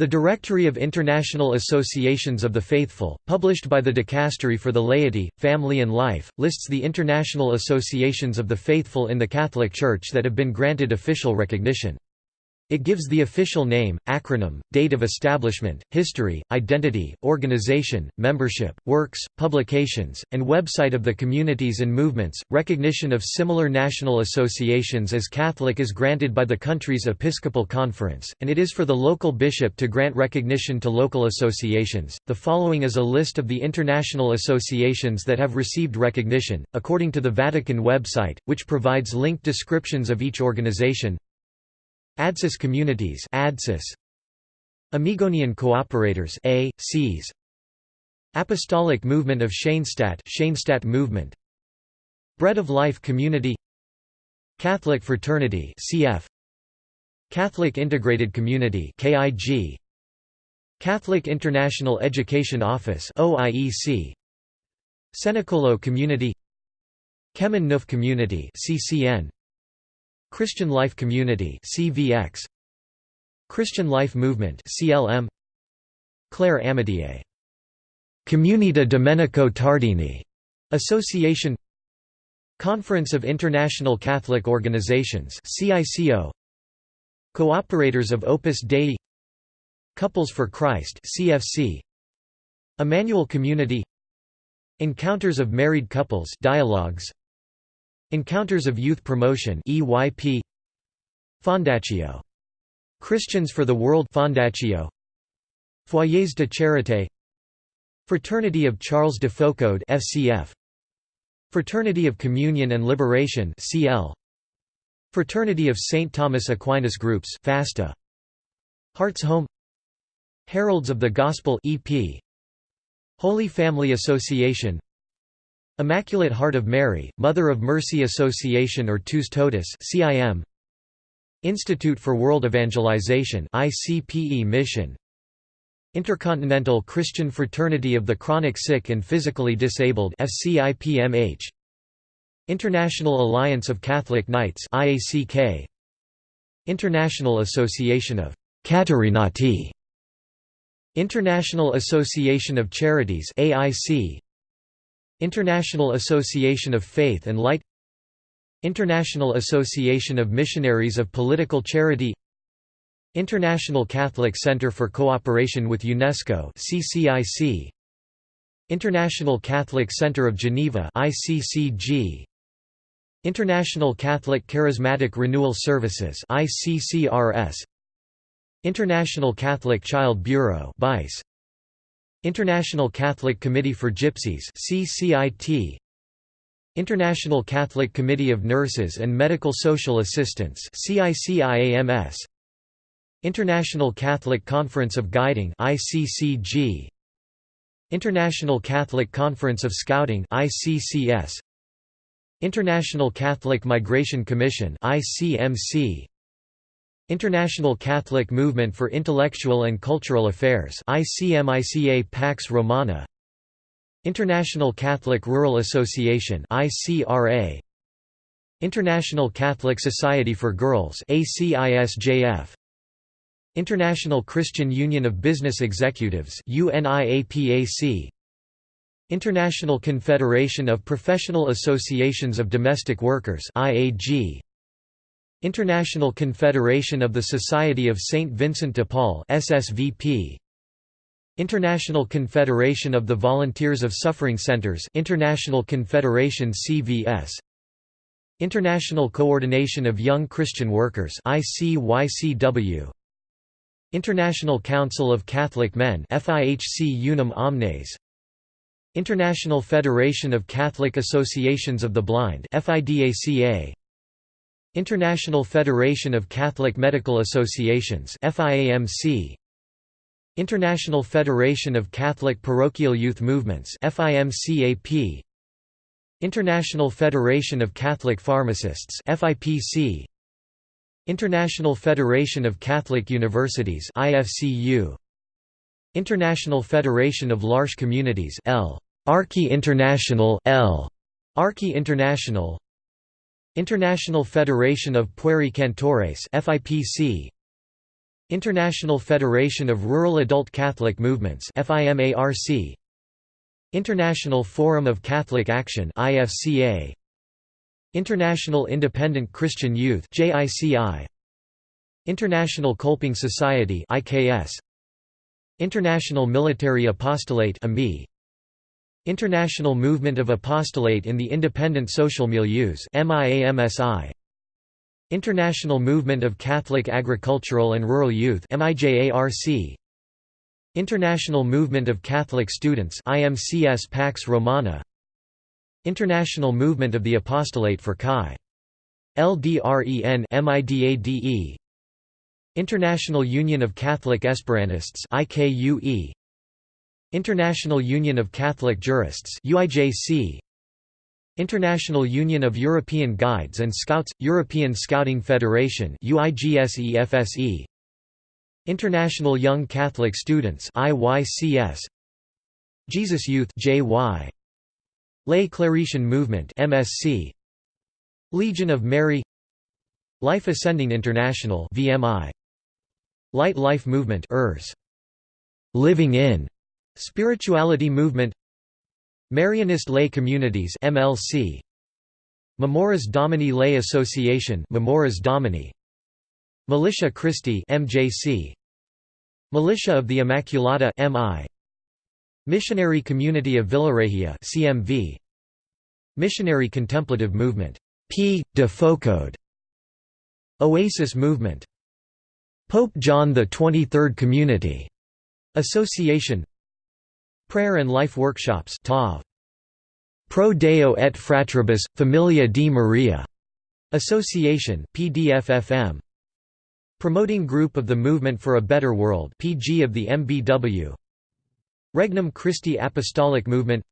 The Directory of International Associations of the Faithful, published by the Dicastery for the Laity, Family and Life, lists the international associations of the faithful in the Catholic Church that have been granted official recognition. It gives the official name, acronym, date of establishment, history, identity, organization, membership, works, publications, and website of the communities and movements. Recognition of similar national associations as Catholic is granted by the country's Episcopal Conference, and it is for the local bishop to grant recognition to local associations. The following is a list of the international associations that have received recognition, according to the Vatican website, which provides linked descriptions of each organization. ADSIS Communities ADSIS. Amigonian Cooperators A, Cs. Apostolic Movement of Schoenstatt Schoenstatt Movement. Bread of Life Community. Catholic Fraternity CF Catholic Integrated Community KIG Catholic International Education Office OIEC Cenacolo Community. Chemin Neuf Community CCN Christian Life Community CVX Christian Life Movement CLM Claire Amitié Comunità Domenico Tardini. Association. Conference of International Catholic Organizations CICO Cooperators of Opus Dei. Couples for Christ CFC Emmanuel Community. Encounters of Married Couples Dialogues Encounters of Youth Promotion EYP Fondacio Christians for the World Fondacio Foyers de Charité. Fraternity of Charles de Foucauld FCF Fraternity of Communion and Liberation CL Fraternity of St Thomas Aquinas Groups FASTA. Hearts Home. Heralds of the Gospel EP Holy Family Association Immaculate Heart of Mary, Mother of Mercy Association or Tuus Totus CIM Institute for World Evangelization ICPE Mission. Intercontinental Christian Fraternity of the Chronic Sick and Physically Disabled FCIPMH International Alliance of Catholic Knights IACK International Association of Caterinati International Association of Charities AIC International Association of Faith and Light International Association of Missionaries of Political Charity International Catholic Center for Cooperation with UNESCO CCIC International Catholic Center of Geneva ICCG International Catholic Charismatic Renewal Services ICCRS International Catholic Child Bureau BICE International Catholic Committee for Gypsies CCIT International Catholic Committee of Nurses and Medical Social Assistants CICIAMS International Catholic Conference of Guiding ICCG International Catholic Conference of Scouting ICCS International Catholic Migration Commission ICMC International Catholic Movement for Intellectual and Cultural Affairs ICMICA Pax Romana. International Catholic Rural Association ICRA International Catholic Society for Girls ACISJF International Christian Union of Business Executives UNIAPAC International Confederation of Professional Associations of Domestic Workers IAG International Confederation of the Society of St. Vincent de Paul SSVP International Confederation of the Volunteers of Suffering Centers International Confederation CVS International Coordination of Young Christian Workers ICYCW International Council of Catholic Men FIHC Unum Omnes. International Federation of Catholic Associations of the Blind FIDACA International Federation of Catholic Medical Associations FIAMC International Federation of Catholic Parochial Youth Movements FIMCAP International Federation of Catholic Pharmacists FIPC International Federation of Catholic Universities IFCU International Federation of L'Arche Communities L. Archi International L. Archi International International Federation of Pueri Cantores FIPC International Federation of Rural Adult Catholic Movements FIMARC International Forum of Catholic Action IFCA International Independent Christian Youth JICI International Kolping Society IKS International Military Apostolate AMI International Movement of Apostolate in the Independent Social Milieus International Movement of Catholic Agricultural and Rural Youth International Movement of Catholic Students IMCS Pax Romana. International Movement of the Apostolate for Chi. LDREN International Union of Catholic Esperantists IKUE International Union of Catholic Jurists UIJC International Union of European Guides and Scouts European Scouting Federation UIGSEFSE International Young Catholic Students IYCS Jesus Youth JY Lay Claretian Movement MSC Legion of Mary. Life Ascending International VMI Light Life Movement ERS. Living in Spirituality Movement Marianist Lay Communities MLC Memores Domini Lay Association Memores Domini Militia Christi MJC Militia of the Immaculata MI Missionary Community of Villaregia CMV Missionary Contemplative Movement P. de Foucauld Oasis Movement Pope John XXIII Community Association Prayer and Life Workshops TAV. Pro Deo et Fratribus, Familia di Maria. Association PDFFM Promoting Group of the Movement for a Better World PG of the MBW Regnum Christi Apostolic Movement.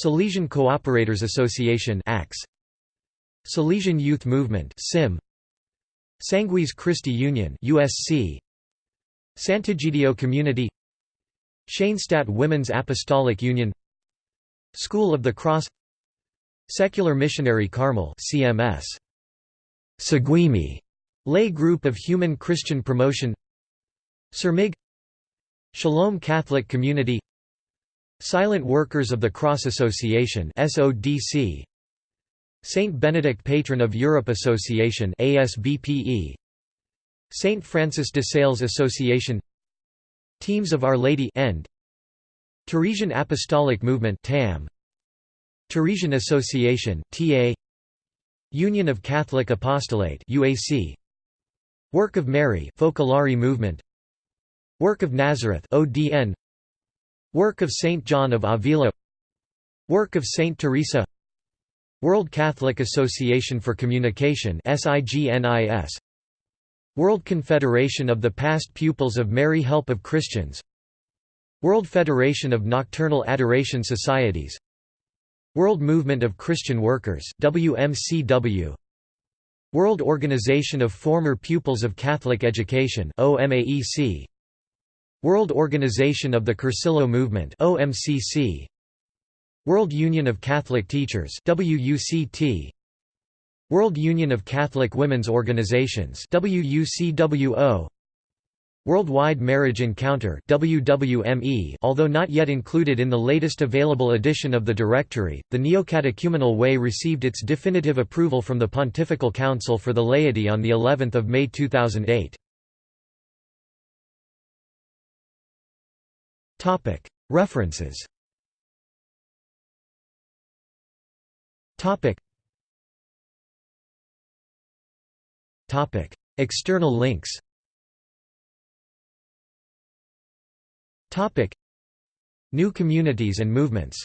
Salesian Cooperators Association ACS Salesian Youth Movement SIM Sanguis Christi Union USC Sant'Egidio Community Schoenstatt Women's Apostolic Union School of the Cross Secular Missionary Carmel CMS Seguimi Lay Group of Human Christian Promotion Sirmig Shalom Catholic Community Silent Workers of the Cross Association SODC Saint Benedict Patron of Europe Association ASBPE Saint Francis de Sales Association Teams of Our Lady End Teresian Apostolic Movement TAM Teresian Association TA Union of Catholic Apostolate UAC Work of Mary Focolare Movement. Work of Nazareth ODN Work of Saint John of Avila. Work of Saint Teresa. World Catholic Association for Communication World Confederation of the Past Pupils of Mary Help of Christians. World Federation of Nocturnal Adoration Societies. World Movement of Christian Workers WMCW World Organization of Former Pupils of Catholic Education OMAEC World Organization of the Cursillo Movement OMCC World Union of Catholic Teachers WUCT World Union of Catholic Women's Organizations WUCWO Worldwide Marriage Encounter WWME although not yet included in the latest available edition of the directory the Neocatechumenal Way received its definitive approval from the Pontifical Council for the Laity on the 11th of May 2008 Topic References Topic. External links Topic. New communities and movements